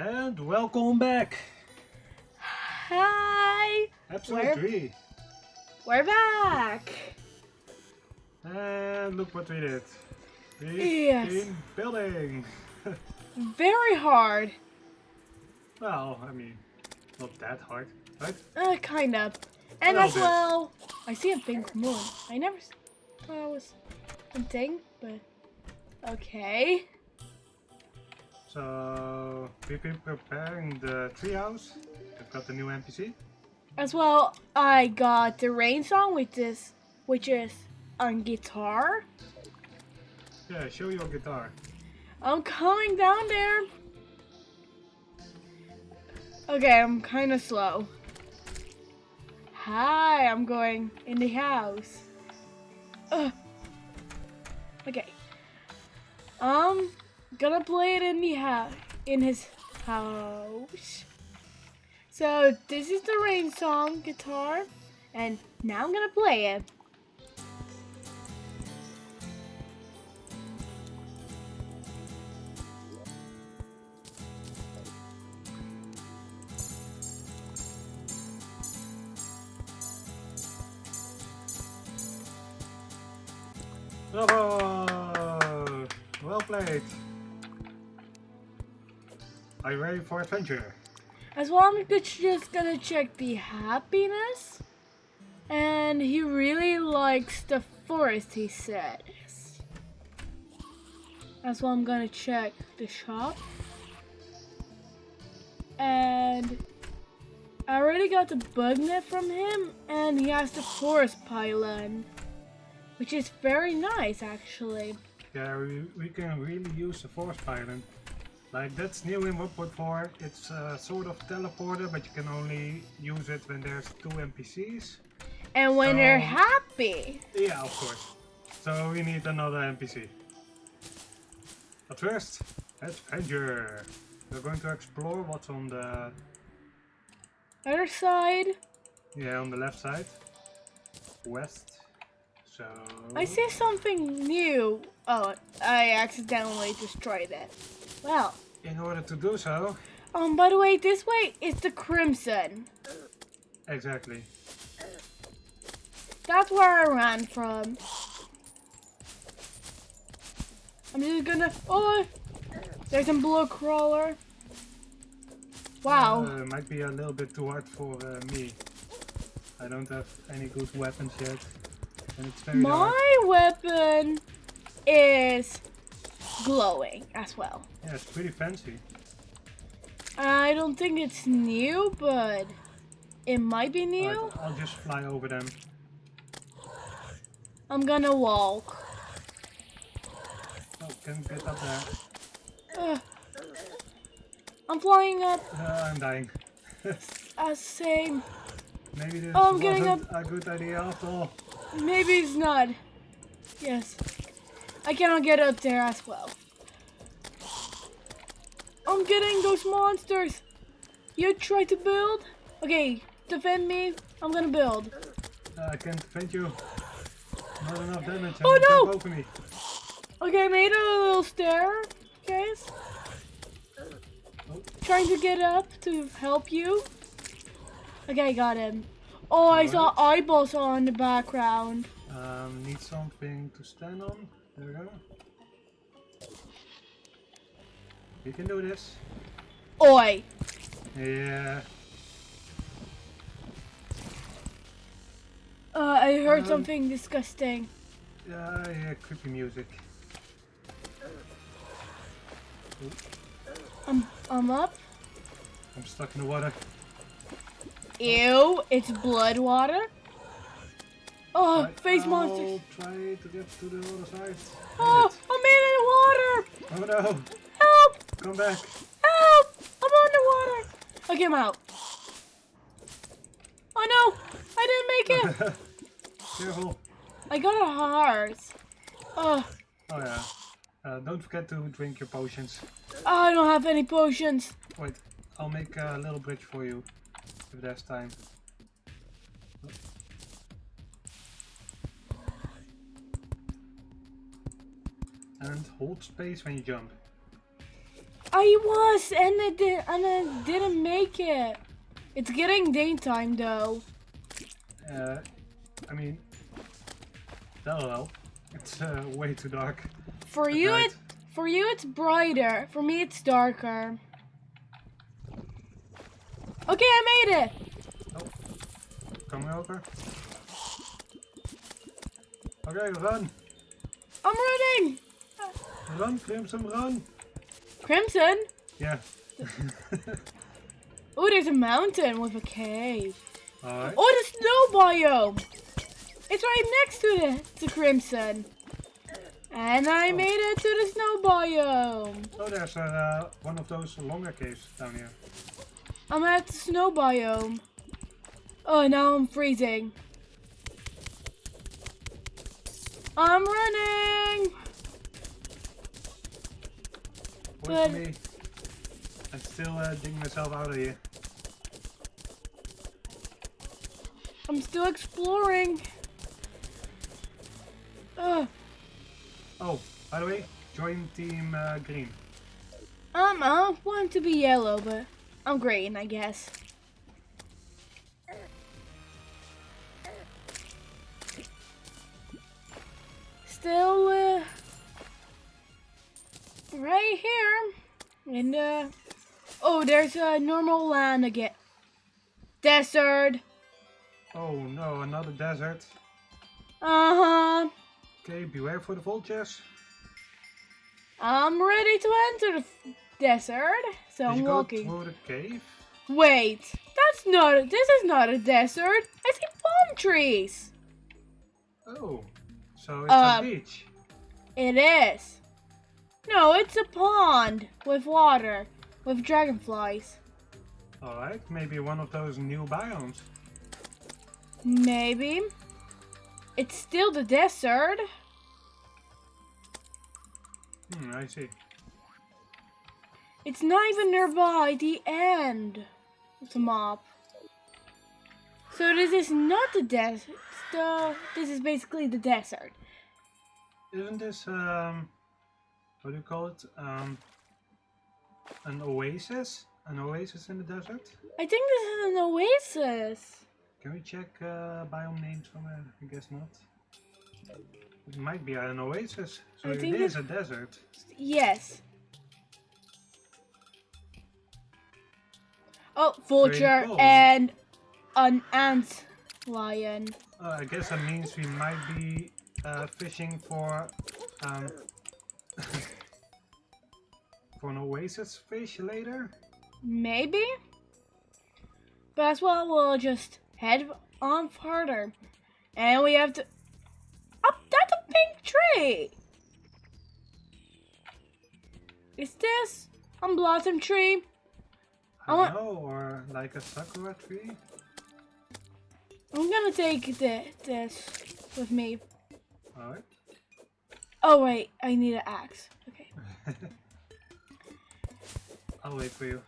And welcome back! Hi! Episode We're- 3. We're back! And look what we did. We've Yes. been building. Very hard. well, I mean, not that hard, right? Uh, kind of. And as bit. well, I see a pink moon. I never thought it was a thing, but okay. So, we've been preparing the treehouse. We've got the new NPC. As well, I got the rain song, which is which is on guitar. Yeah, show your guitar. I'm coming down there. Okay, I'm kind of slow. Hi, I'm going in the house. Ugh. Okay. I'm gonna play it in the house, in his house. So this is the rain song guitar, and now I'm gonna play it. Bravo! Well played. Are you ready for adventure? As well, I'm just gonna check the happiness. And he really likes the forest, he says. As well, I'm gonna check the shop. And I already got the bug net from him, and he has the forest pylon. Which is very nice, actually. Yeah, we, we can really use the forest pylon. Like that's new in 1.4. It's a sort of teleporter, but you can only use it when there's two NPCs. And when they're happy, Yeah, of course. So we need another NPC. But first, adventure. We're going to explore what's on the other side, yeah on the left side, west. So I see something new. Oh, I accidentally destroyed it. Well, in order to do so, um, by the way, this way is the Crimson. exactly. That's where I ran from. I'm just gonna. Oh, there's a blue crawler. Wow. Uh, might be a little bit too hard for uh, me. I don't have any good weapons yet. And it's very dark. My weapon is glowing as well. Yeah, it's pretty fancy. I don't think it's new, but it might be new. Alright, I'll just fly over them. I'm gonna walk. Oh, can get up there. Ugh. I'm flying up. Uh, I'm dying. Uh, same. Maybe this Oh, I'm getting wasn't a good idea after all. Maybe it's not. Yes. I cannot get up there as well. I'm getting those monsters. You try to build? Okay, defend me. I'm gonna build. Uh, I can't defend you. Not enough damage. Oh, and no! Okay, I made a little stair, guys. Oh, Trying to get up to help you. Okay, got him. Oh, I saw eyeballs on the background. um, need something to stand on. There we go. We can do this. Oi. Yeah. Uh, I heard Um, something disgusting. Yeah, yeah, creepy music. I'm, I'm up. I'm stuck in the water. Ew, it's blood water. Oh, Right, face I'll monsters. try to get to the other side. Oh, I'm in the water. Oh no! Help, Come back! help. I'm underwater. Okay, I'm out. Oh no, I didn't make it. Careful! I got a heart. Oh, Oh yeah. Uh, don't forget to drink your potions. I don't have any potions. Wait, I'll make a little bridge for you. If there's time. And hold space when you jump. I was, and it did, and I didn't make it. It's getting daytime though. Uh, I mean, that'll. It's uh, way too dark. For at you, night. it for you it's brighter. For me, it's darker. Okay, I made it. Come over. Okay, run. I'm running. Run, Crimson, run. Crimson. Yeah. Oh, there's a mountain with a cave. Alright. Oh, the snow biome. It's right next to the, the crimson. And I Oh. made it to the snow biome. Oh, there's uh, one of those longer caves down here. I'm at the snow biome. Oh, now I'm freezing. I'm running. Wait for me. I'm still uh, digging myself out of here. I'm still exploring. Ugh. Oh, by the way, join team uh, green. Um, I want to be yellow, but I'm green, I guess. Still, uh, right here. And, uh, oh, there's a normal land again. Desert. Oh no, another desert. Uh-huh. Okay, beware for the vultures. I'm ready to enter the desert, so Did I'm you go walking. through the cave? Wait, that's not. A, this is not a desert. I see palm trees. Oh, so it's Uh, a beach. It is. No, it's a pond with water, with dragonflies. Alright, maybe one of those new biomes. Maybe. It's still the desert. Hmm, I see. It's not even nearby the end of the map. So this is not the desert. The, this is basically the desert. Isn't this, um, what do you call it? Um, an oasis? An oasis in the desert? I think this is an oasis. Can we check uh, biome names from somewhere? I guess not. It might be an oasis, so I it is a desert. Yes. Oh, vulture and an ant lion. Uh, I guess that means we might be uh, fishing for um, for an oasis fish later. Maybe? But as well, we'll just head on further. And we have to. Oh, that's a pink tree! Is this a blossom tree? I I want- don't know, or like a sakura tree. I'm gonna take thi- this with me. Alright. Oh, wait, I need an axe. Okay. I'll wait for you.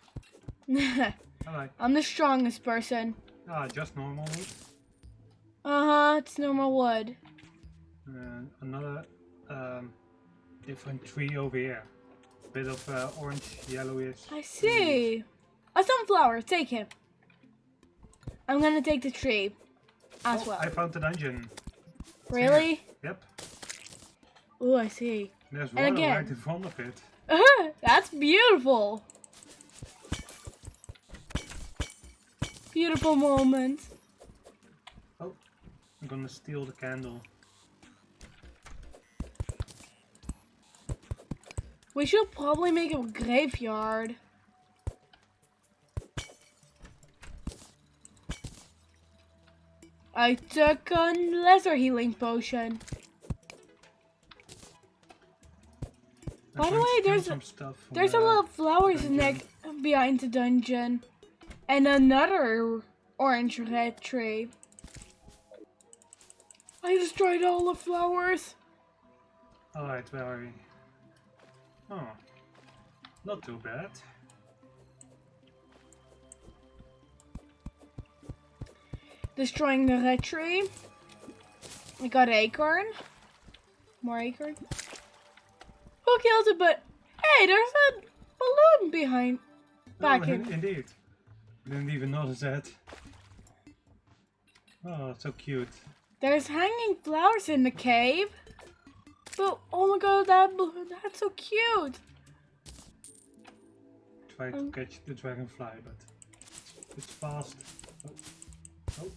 Alright. I'm the strongest person. Ah, just normal wood. Uh huh, it's normal wood. And another um, different tree over here. Bit of uh, orange, yellowish. I see. A sunflower, take him. I'm gonna take the tree as Oh, well. I found the dungeon. Really? Yep. Oh, I see. There's And again. right in front of it. That's beautiful. Beautiful moment. Oh, I'm gonna steal the candle. We should probably make a graveyard. I took a lesser healing potion. By the way, there's some stuff There's a lot of flowers next behind the dungeon. And another orange red tree. I destroyed all the flowers. Alright, where are we? Oh, not too bad. Destroying the red tree. I got acorn. More acorn. Killed it? But hey, there's a balloon behind. Back oh, in. Indeed. Didn't even notice that. Oh, so cute. There's hanging flowers in the cave. But oh my god, that balloon, that's so cute. Try to Um. catch the dragonfly, but it's fast. Oh, oh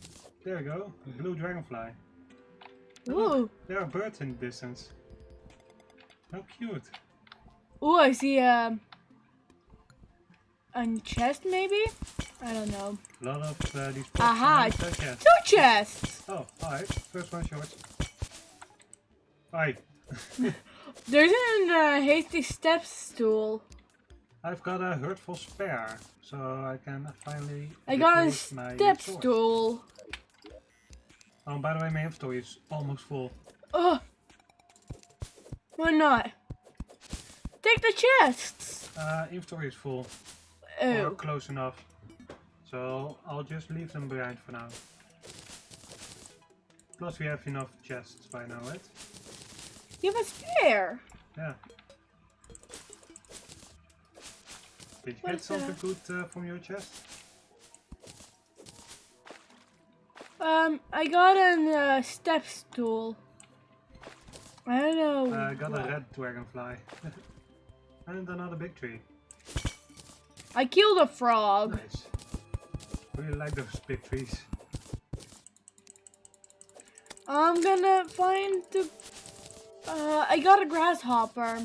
there you go. A blue dragonfly. Ooh. There are birds in the distance. How cute. Ooh, I see um a chest maybe? I don't know. A lot of uh, these Aha. Two chests! Oh, alright. First one's yours. Hi. There's an uh, hasty step stool. I've got a hurtful spare, so I can finally. I got a step stool. Oh, by the way, my inventory is almost full. Ugh. Why not? Take the chests. Uh, inventory is full. Or Oh. close enough. So I'll just leave them behind for now. Plus we have enough chests by now, right? You have a spare. Yeah. Did you What get that? something good uh, from your chest? Um, I got a uh, step stool. I don't know. Uh, I got a red dragonfly. and another big tree. I killed a frog. Nice. Really like those big trees. I'm gonna find the. Uh, I got a grasshopper.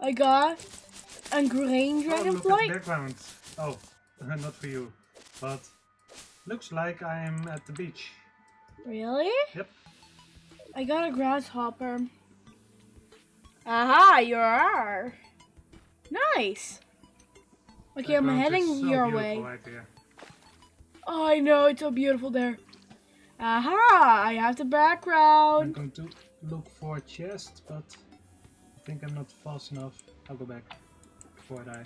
I got a green dragonfly. Oh, look at background. Oh, not for you. But looks like I'm at the beach. really? Yep. I got a grasshopper. Aha, you are. Nice. Okay, I'm heading so your way. Right here. Oh, I know, it's so beautiful there. Aha, I have the background. I'm going to look for a chest, but I think I'm not fast enough. I'll go back before I die.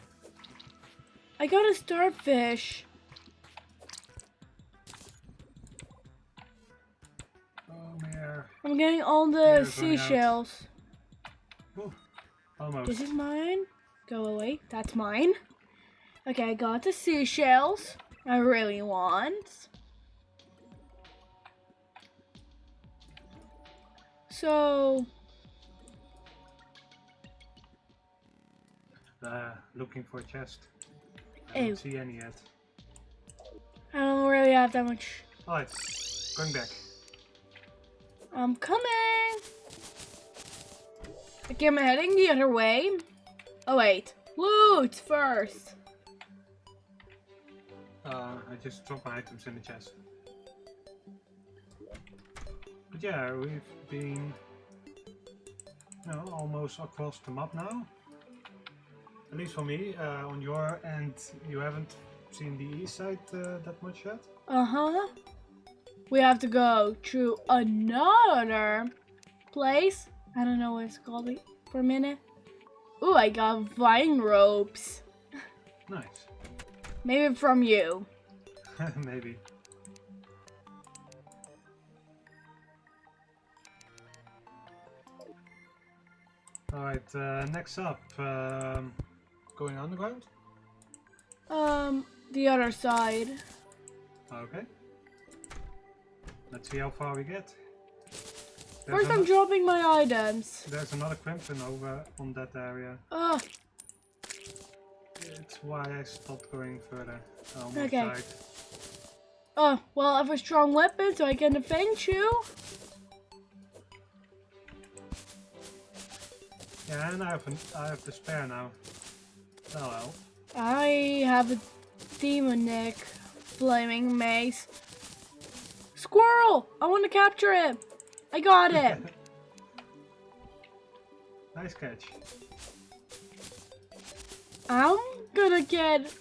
I got a starfish. I'm getting all the Yeah, it's running out. seashells. This is mine. Go away. That's mine. Okay, I got the seashells. I really want. So, Uh, looking for a chest. I don't see any yet. I don't really have that much. Alright, going back. I'm coming. Okay, I'm heading the other way. Oh wait, loot first. Uh, I just dropped my items in the chest. But yeah, we've been you know, almost across the map now. At least for me, uh, on your end, you haven't seen the east side uh, that much yet. Uh huh. We have to go to another place. I don't know what it's called for a minute. Ooh, I got vine ropes. Nice. Maybe from you. Maybe. Alright, uh, next up, um, going underground? Um, the other side. Okay. Let's see how far we get. There's, First, I'm dropping my items. there's another crimson over on that area. Oh, It's why I stopped going further. Okay. died. oh, well, I have a strong weapon, so I can defend you. Yeah, and I have, an, I have the spare now. Oh, That'll. I have a demonic flaming mace. Squirrel! I want to capture it. I got it. nice catch. I'm gonna get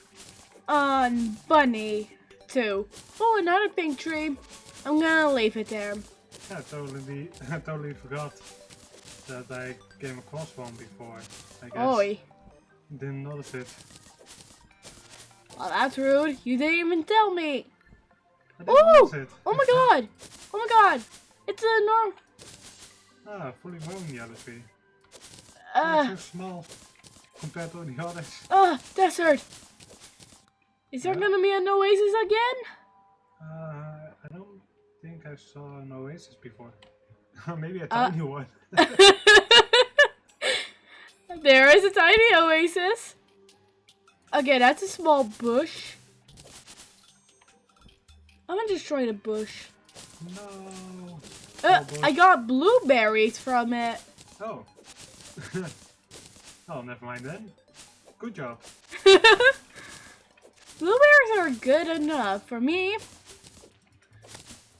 on bunny too. Oh, another pink tree. I'm gonna leave it there. Yeah, I totally, I totally forgot that I came across one before. I guess. Oi. Didn't notice it. Well, that's rude. You didn't even tell me. I didn't Ooh! notice it. Oh my god! Oh my god! It's a norm. ah, fully grown yellow tree. Uh, oh, so small. compared to the others. Ah, desert. Is there Yeah. gonna be an oasis again? Uh, I don't think I saw an oasis before. Maybe a Uh, tiny one. there is a tiny oasis. Okay, that's a small bush. I'm gonna destroy the bush. no. Uh, bush. I got blueberries from it. Oh. oh, never mind then. Good job. Blueberries are good enough for me.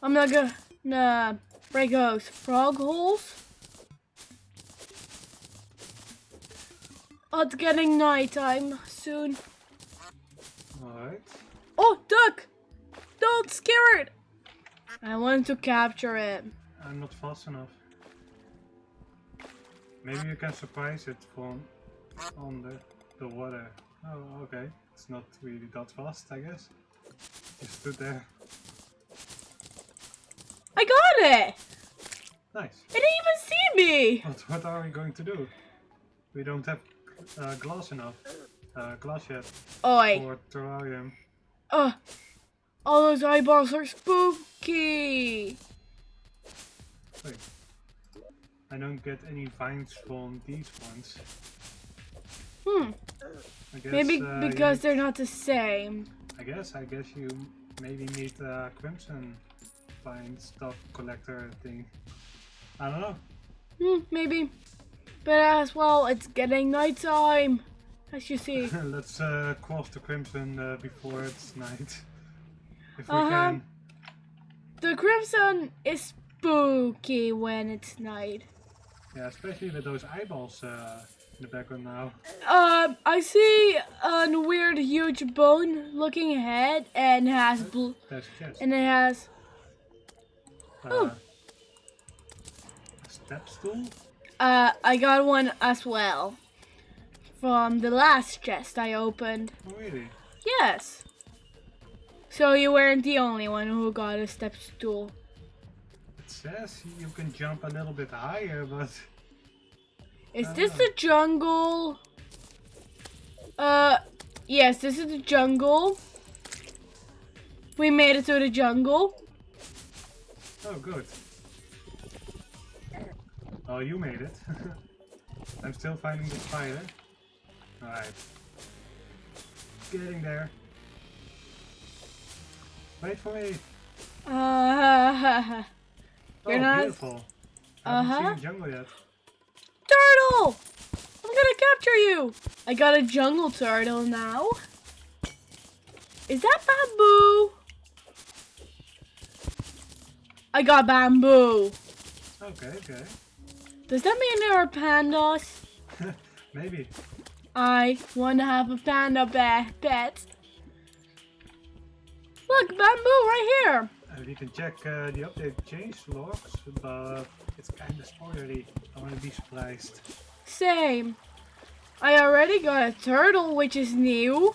I'm not gonna break those frog holes. Oh, it's getting nighttime soon. Alright. Oh, duck! Don't scare it! I want to capture it. I'm not fast enough. Maybe you can surprise it from under the the water. Oh, okay. It's not really that fast, I guess. Just stood there. I got it! Nice. It didn't even see me! But what are we going to do? We don't have uh, glass enough. Uh, glass yet Oi. for terrarium. Uh, all those eyeballs are spooky! Wait. I don't get any vines from these ones. Hmm. I guess, Maybe uh, because they're not the same. I guess, I guess you maybe need a crimson vine stuff collector thing. I don't know. Hmm, maybe. But as well, it's getting nighttime. As you see. Let's uh, cross the crimson uh, before it's night. If we Uh-huh. can. The crimson is spooky when it's night. Yeah, especially with those eyeballs uh, in the background now. Uh, I see a weird, huge bone-looking head, and has blue, There's a chest. and it has. Uh, oh. a step stool? Uh, I got one as well. From the last chest I opened. Oh, really? Yes. So you weren't the only one who got a step stool. It says you can jump a little bit higher, but Is this the jungle? Uh, yes, this is the jungle. We made it to the jungle. oh, good. Oh, you made it. I'm still finding the spider. Alright. Getting there. Wait for me. Uh, Oh, You're not- beautiful. I haven't Uh-huh. seen the jungle yet. turtle! I'm gonna capture you! I got a jungle turtle now. Is that bamboo? I got bamboo. Okay, okay. Does that mean there are pandas? Maybe. I want to have a panda pet. Look, bamboo right here. Uh, we can check uh, the update change logs, but it's kind of spoilery. I want to be surprised. Same. I already got a turtle, which is new.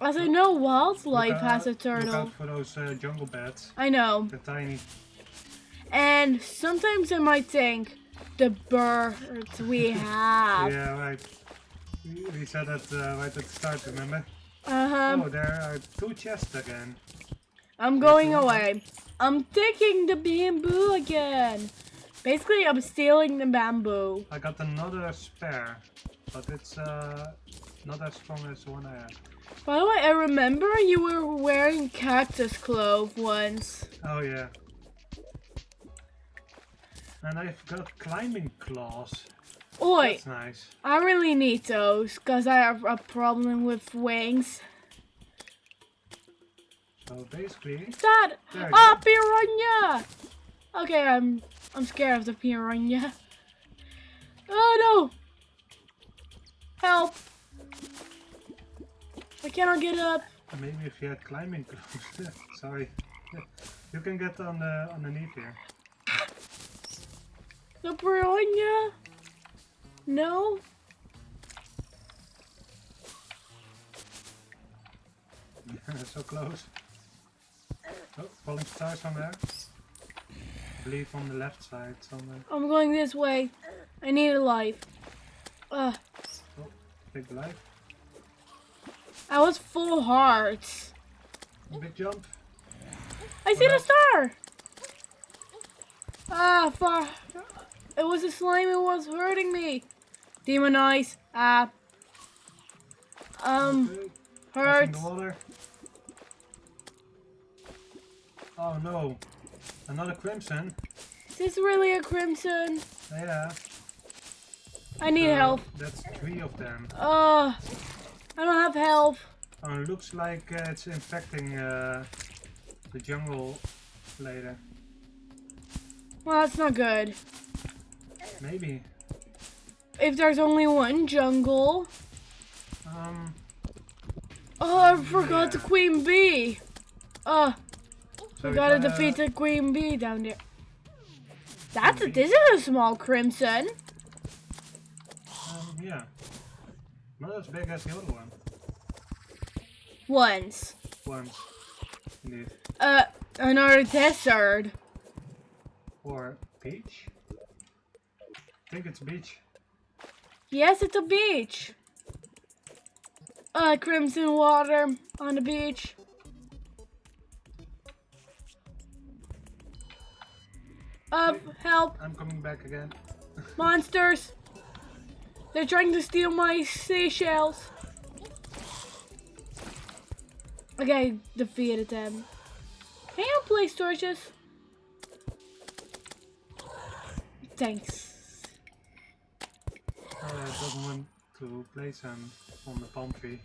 As I know, wildlife Look has a out- Look turtle. out for those uh, jungle bats. I know. They're tiny. And sometimes I might think the birds we have. Yeah, right. We, we said that uh, right at the start, remember? Uh-huh. oh, there are two chests again. I'm going away. I'm taking the bamboo again. Basically, I'm stealing the bamboo. I got another spare, but it's uh, not as strong as the one I had. By the way, I remember you were wearing cactus clove once. Oh yeah. And I've got climbing claws. Oi, That's nice. I really need those because I have a problem with wings. So basically? There Ah, piranha! Okay, I'm I'm scared of the piranha. Oh no! Help! I cannot get up. maybe if you had climbing claws. Sorry. You can get on the underneath here. The piranha? No? so close. Oh, falling star somewhere. I believe on the left side somewhere. I'm going this way. I need a life. Uh, Big life. I was full hearts. Big jump. I see the star. Ah, far. It was a slime. It was hurting me. Demon eyes. Ah. Um, hurts. Oh no. Another crimson. Is this really a crimson? Yeah. I need Uh, help. That's three of them. Uh, I don't have help. Oh, it looks like uh, it's infecting uh, the jungle later. Well, that's not good. Maybe. If there's only one jungle. Um. Oh, I forgot the queen bee. Uh, So we we gotta gotta- defeat the queen bee down there. That's a, this is a small crimson. Um, yeah. Not as big as the other one. Once. Once. Indeed. Uh, another desert. Or peach? I think it's beach. Yes, it's a beach. Uh, crimson water on the beach. Uh, help, I'm coming back again. monsters. They're trying to steal my seashells. Okay, defeated them. Can you place torches? Thanks. Uh, doesn't want to place them on the palm tree.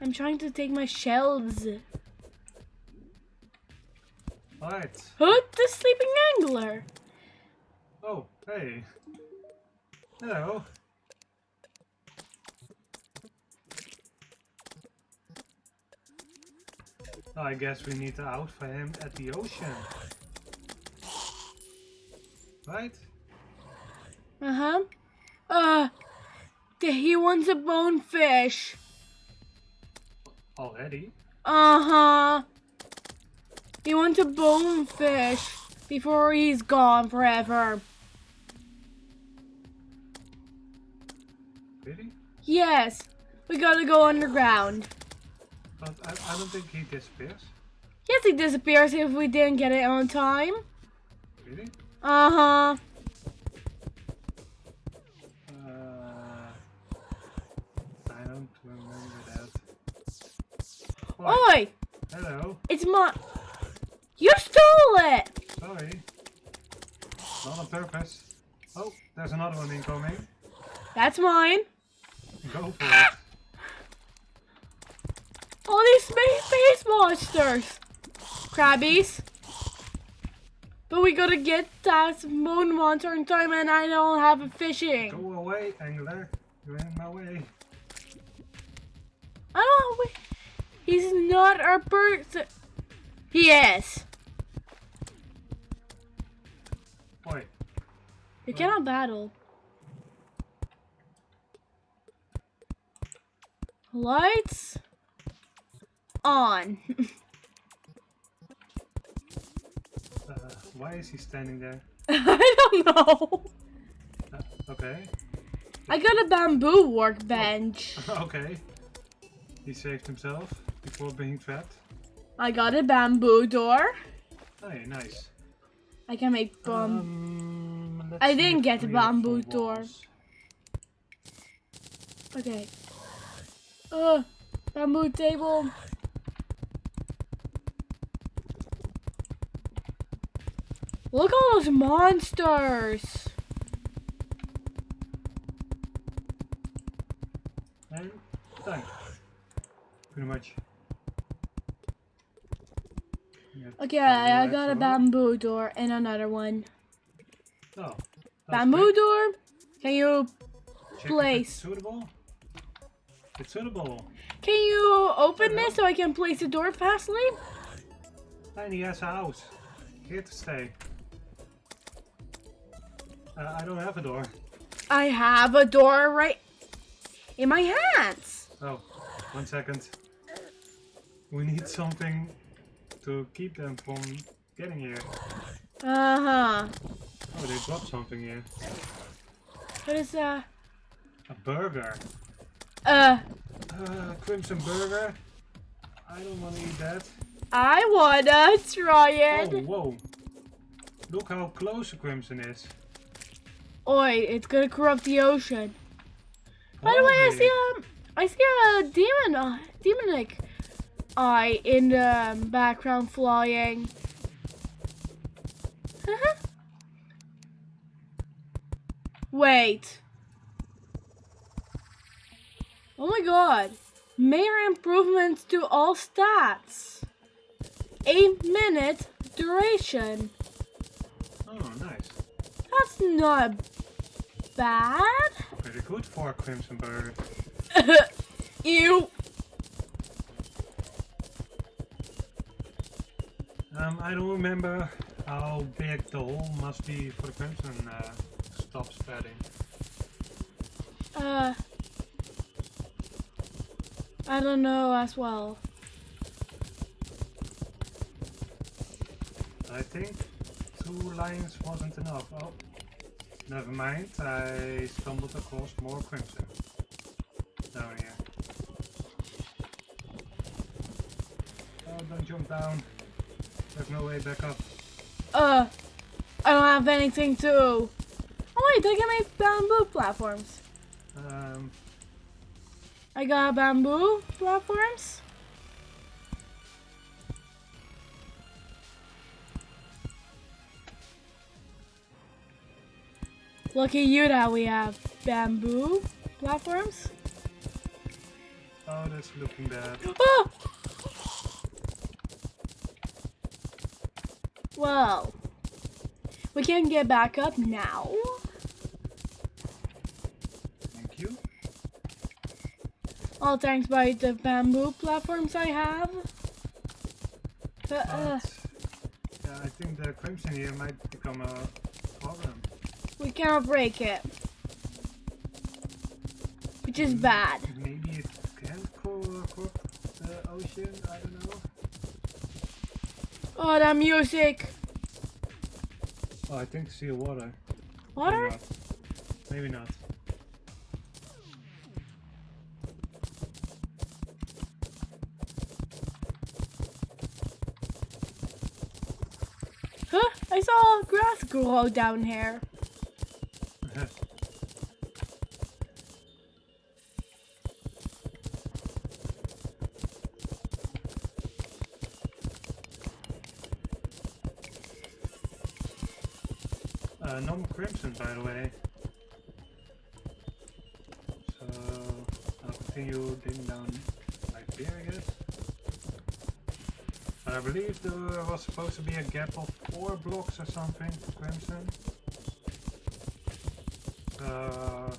I'm trying to take my shells. Alright. Hood the sleeping angler. Oh, hey. Hello. I guess we need to out for him at the ocean. Right? Uh huh. Uh, he wants a bonefish. Already? Uh huh. He wants a bonefish before he's gone forever. Really? Yes, we gotta go underground. But I, I don't think he disappears. Yes, he disappears if we didn't get it on time. Really? Uh Oi, Hello. it's my. You stole it. Sorry. Not on purpose. Oh, there's another one incoming. That's mine. Go for it. All these space, monsters. Crabbies. But we gotta get that moon monster in time and I don't have a fishing. Go away, Angler. You're in my way. I don't wait. He's not our person. He is. Oi. We cannot battle. Lights on. Uh, why is he standing there? I don't know. Uh, okay. I got a bamboo workbench. okay. He saved himself before being trapped. I got a bamboo door. Hey, nice. I can make bomb. Um, I didn't get a bamboo door. Okay. Uh, bamboo table. Look at all those monsters. And done. Pretty much. Yep, Okay, I'll I that got a for- bamboo door and another one. Oh. Bamboo great. door? Can you Check place. It's suitable. It's suitable. can you open this so I can place the door fastly? And he has a house. Here to stay. Uh, I don't have a door. I have a door right in my hands. Oh, one second. We need something to keep them from getting here. Uh huh. Oh, they dropped something here. What is that? A burger. Uh, Uh, crimson burger. I don't want to eat that. I wanna try it. Oh, whoa. Look how close the crimson is. Oi, it's gonna corrupt the ocean. By the way, I see um, I see a demon, uh, demonic eye in the background flying. Wait. Oh my god. Major improvements to all stats. 8 minute duration. Oh, nice. That's not bad. Pretty good for a crimson Bird. Ew. Um, I don't remember how big the hole must be for the crimson uh, stop spreading. Uh, I don't know as well. I think two lines wasn't enough. Oh, never mind. I stumbled across more crimson down here. Oh, don't jump down. No way back up. Uh, I don't have anything to. Oh wait, I can make bamboo platforms. Um, I got bamboo platforms. At you that we have bamboo platforms. oh, that's looking bad. Oh! Well, we can get back up now. Thank you. All thanks by the bamboo platforms I have. Uh, but, uh, yeah, I think the crimson here might become a problem. we cannot break it. Which is mm, bad. Maybe it can corrupt uh, the ocean. I don't know. Oh, that music. Oh, I think sea water. Maybe Water? not. Maybe not. Huh? I saw grass grow down here. Uh, no more crimson, by the way. So I'll continue digging down here, I guess. I believe there was supposed to be a gap of four blocks or something crimson. So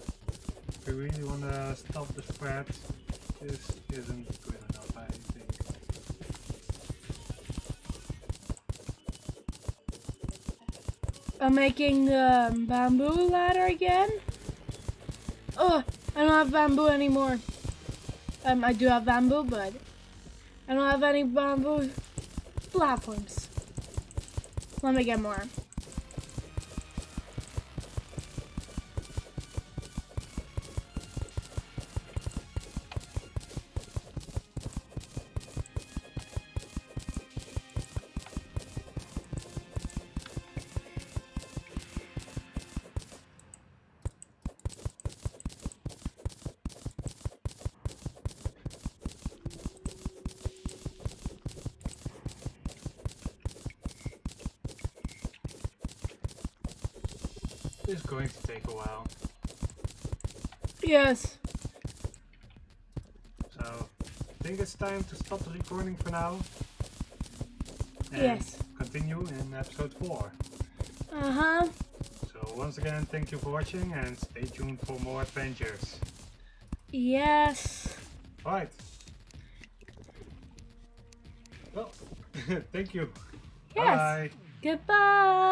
if we really want to stop the spread, this isn't good enough, I think. I'm making the um, bamboo ladder again. Oh, I don't have bamboo anymore. Um, I do have bamboo, but I don't have any bamboo platforms. Let me get more. Is going to take a while. Yes. So, I think it's time to stop the recording for now. And Yes. Continue in episode 4. Uh huh. So, once again, thank you for watching and stay tuned for more adventures. Yes. Alright. Well, thank you. Yes. Bye. Goodbye.